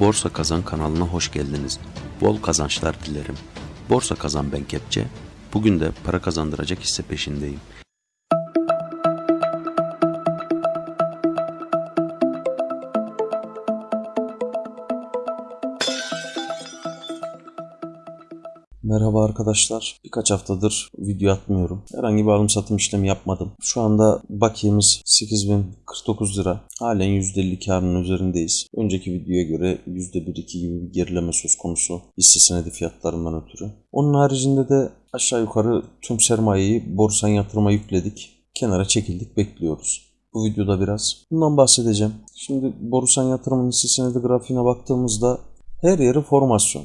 Borsa Kazan kanalına hoş geldiniz. Bol kazançlar dilerim. Borsa Kazan ben Kepçe. Bugün de para kazandıracak hisse peşindeyim. Merhaba arkadaşlar. Birkaç haftadır video atmıyorum. Herhangi bir alım satım işlemi yapmadım. Şu anda bakiyemiz 8049 lira. Halen %50 karının üzerindeyiz. Önceki videoya göre %1-2 gibi bir gerileme söz konusu hisse senedi fiyatlarından ötürü. Onun haricinde de aşağı yukarı tüm sermayeyi borsan yatırıma yükledik. Kenara çekildik bekliyoruz. Bu videoda biraz bundan bahsedeceğim. Şimdi Borusan yatırımın hisse senedi grafiğine baktığımızda her yeri formasyon.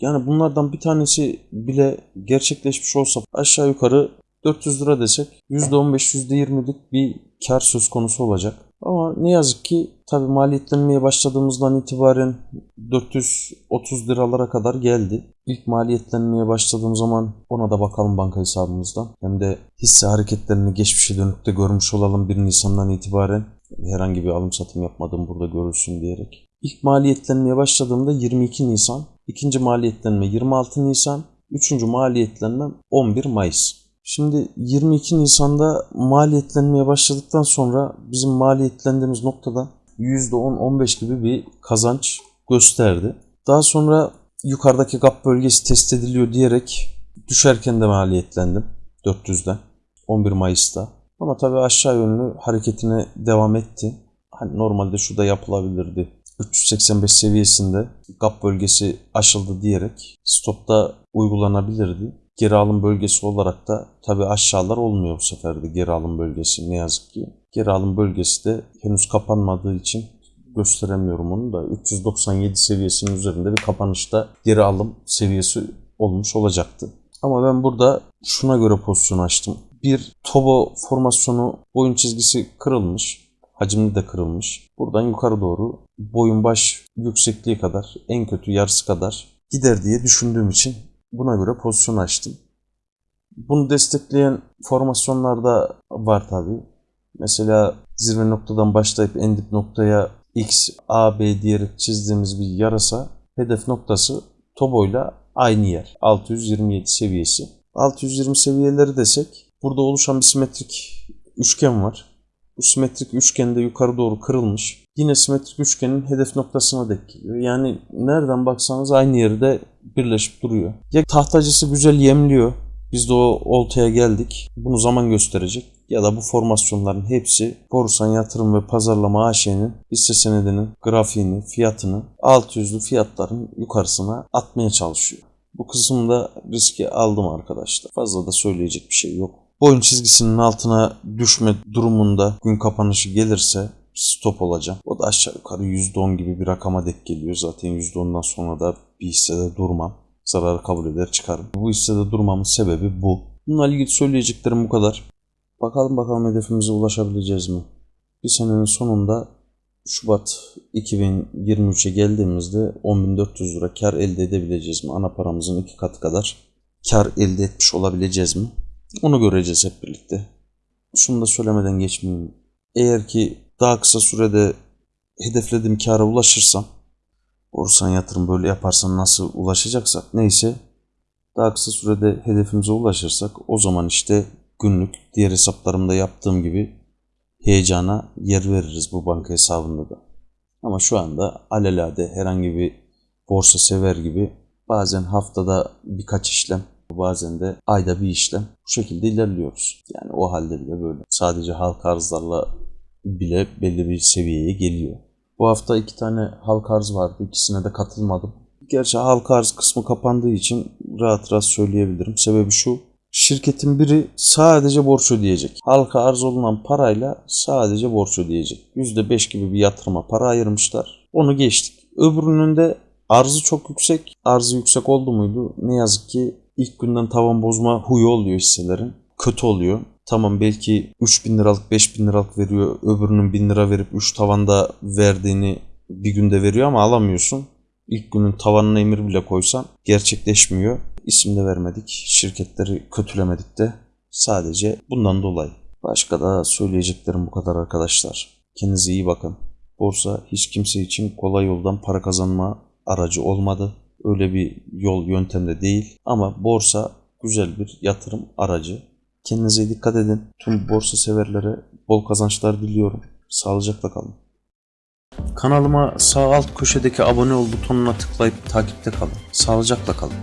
Yani bunlardan bir tanesi bile gerçekleşmiş olsa aşağı yukarı 400 lira desek %15 %20'lik bir kar söz konusu olacak. Ama ne yazık ki tabi maliyetlenmeye başladığımızdan itibaren 430 liralara kadar geldi. İlk maliyetlenmeye başladığım zaman ona da bakalım banka hesabımızdan. Hem de hisse hareketlerini geçmişe dönük de görmüş olalım 1 Nisan'dan itibaren. Herhangi bir alım satım yapmadım burada görülsün diyerek. İlk maliyetlenmeye başladığımda 22 Nisan, ikinci maliyetlenme 26 Nisan, üçüncü maliyetlenme 11 Mayıs. Şimdi 22 Nisan'da maliyetlenmeye başladıktan sonra bizim maliyetlendiğimiz noktada %10-15 gibi bir kazanç gösterdi. Daha sonra yukarıdaki gap bölgesi test ediliyor diyerek düşerken de maliyetlendim 400'den 11 Mayıs'ta. Ama tabii aşağı yönlü hareketine devam etti. Hani normalde şu da yapılabilirdi. 385 seviyesinde gap bölgesi aşıldı diyerek stopta uygulanabilirdi. Geri alım bölgesi olarak da tabi aşağılar olmuyor bu sefer de geri alım bölgesi ne yazık ki. Geri alım bölgesi de henüz kapanmadığı için gösteremiyorum onu da 397 seviyesinin üzerinde bir kapanışta geri alım seviyesi olmuş olacaktı. Ama ben burada şuna göre pozisyon açtım. Bir Tobo formasyonu boyun çizgisi kırılmış. Hacimli de kırılmış. Buradan yukarı doğru boyun baş yüksekliği kadar en kötü yarısı kadar gider diye düşündüğüm için buna göre pozisyon açtım. Bunu destekleyen formasyonlarda var tabi. Mesela zirve noktadan başlayıp en dip noktaya X, A, B diyerek çizdiğimiz bir yarasa hedef noktası Tobo'yla aynı yer. 627 seviyesi. 620 seviyeleri desek burada oluşan bir simetrik üçgen var. Bu simetrik üçgen de yukarı doğru kırılmış. Yine simetrik üçgenin hedef noktasına denk geliyor. Yani nereden baksanız aynı yerde birleşip duruyor. Ya tahtacısı güzel yemliyor. Biz de o oltaya geldik. Bunu zaman gösterecek. Ya da bu formasyonların hepsi Borusan Yatırım ve Pazarlama AŞ'nin hisse senedinin grafiğini, fiyatını 600'lü fiyatların yukarısına atmaya çalışıyor. Bu kısımda riski aldım arkadaşlar. Fazla da söyleyecek bir şey yok. Boyun çizgisinin altına düşme durumunda gün kapanışı gelirse stop olacağım. O da aşağı yukarı %10 gibi bir rakama denk geliyor. Zaten %10'dan sonra da bir hissede durmam. Zararı kabul eder çıkarım. Bu hissede durmamın sebebi bu. Bununla ilgili söyleyeceklerim bu kadar. Bakalım bakalım hedefimize ulaşabileceğiz mi? Bir senenin sonunda Şubat 2023'e geldiğimizde 10.400 lira kar elde edebileceğiz mi? Ana paramızın iki katı kadar kar elde etmiş olabileceğiz mi? Onu göreceğiz hep birlikte. Şunu da söylemeden geçmeyeyim. Eğer ki daha kısa sürede hedeflediğim kâra ulaşırsam borsan yatırım böyle yaparsan nasıl ulaşacaksak neyse daha kısa sürede hedefimize ulaşırsak o zaman işte günlük diğer hesaplarımda yaptığım gibi heyecana yer veririz bu banka hesabında da. Ama şu anda alelade herhangi bir borsa sever gibi bazen haftada birkaç işlem bazen de ayda bir işlem bu şekilde ilerliyoruz. Yani o halde bile böyle. Sadece halka arzlarla bile belli bir seviyeye geliyor. Bu hafta iki tane halka arz vardı. İkisine de katılmadım. Gerçi halka arz kısmı kapandığı için rahat rahat söyleyebilirim. Sebebi şu. Şirketin biri sadece borç ödeyecek. Halka arz olunan parayla sadece borç ödeyecek. %5 gibi bir yatırıma para ayırmışlar. Onu geçtik. Öbürünün de arzı çok yüksek. Arzı yüksek oldu muydu? Ne yazık ki ilk günden tavan bozma huyu oluyor hisselerin. Kötü oluyor. Tamam belki 3000 liralık 5000 liralık veriyor. Öbürünün 1000 lira verip 3 tavanda verdiğini bir günde veriyor ama alamıyorsun. İlk günün tavanına emir bile koysan gerçekleşmiyor. İsim de vermedik. Şirketleri kötülemedik de. Sadece bundan dolayı. Başka da söyleyeceklerim bu kadar arkadaşlar. Kendinize iyi bakın. Borsa hiç kimse için kolay yoldan para kazanma aracı olmadı. Öyle bir yol yöntemde değil ama borsa güzel bir yatırım aracı. Kendinize dikkat edin. Tüm borsa severlere bol kazançlar diliyorum. Sağlıcakla kalın. Kanalıma sağ alt köşedeki abone ol butonuna tıklayıp takipte kalın. Sağlıcakla kalın.